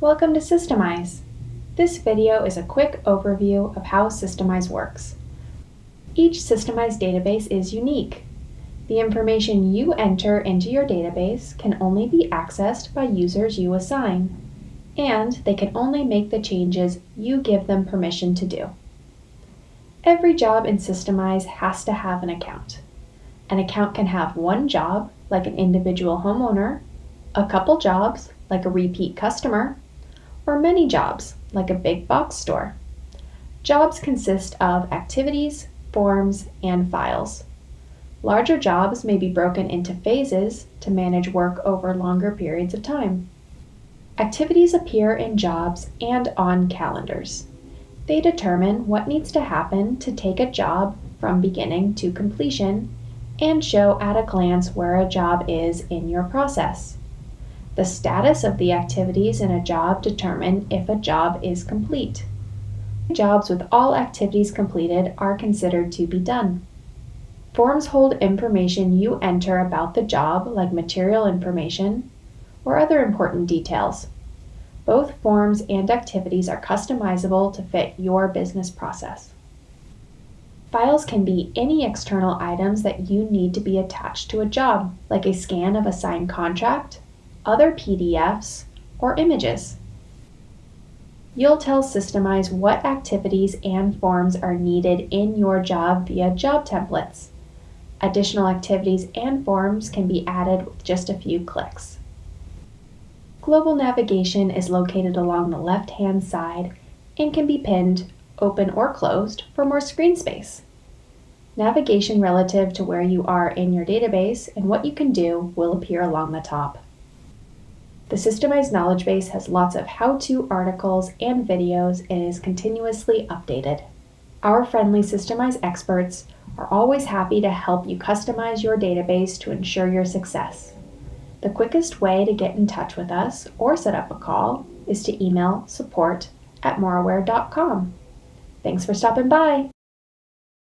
Welcome to Systemize. This video is a quick overview of how Systemize works. Each Systemize database is unique. The information you enter into your database can only be accessed by users you assign, and they can only make the changes you give them permission to do. Every job in Systemize has to have an account. An account can have one job, like an individual homeowner, a couple jobs, like a repeat customer, or many jobs, like a big box store. Jobs consist of activities, forms, and files. Larger jobs may be broken into phases to manage work over longer periods of time. Activities appear in jobs and on calendars. They determine what needs to happen to take a job from beginning to completion and show at a glance where a job is in your process. The status of the activities in a job determine if a job is complete. Jobs with all activities completed are considered to be done. Forms hold information you enter about the job, like material information or other important details. Both forms and activities are customizable to fit your business process. Files can be any external items that you need to be attached to a job, like a scan of a signed contract, other PDFs, or images. You'll tell Systemize what activities and forms are needed in your job via job templates. Additional activities and forms can be added with just a few clicks. Global navigation is located along the left-hand side and can be pinned open or closed for more screen space. Navigation relative to where you are in your database and what you can do will appear along the top. The Systemize knowledge base has lots of how-to articles and videos and is continuously updated. Our friendly Systemize experts are always happy to help you customize your database to ensure your success. The quickest way to get in touch with us or set up a call is to email support at moraware.com. Thanks for stopping by.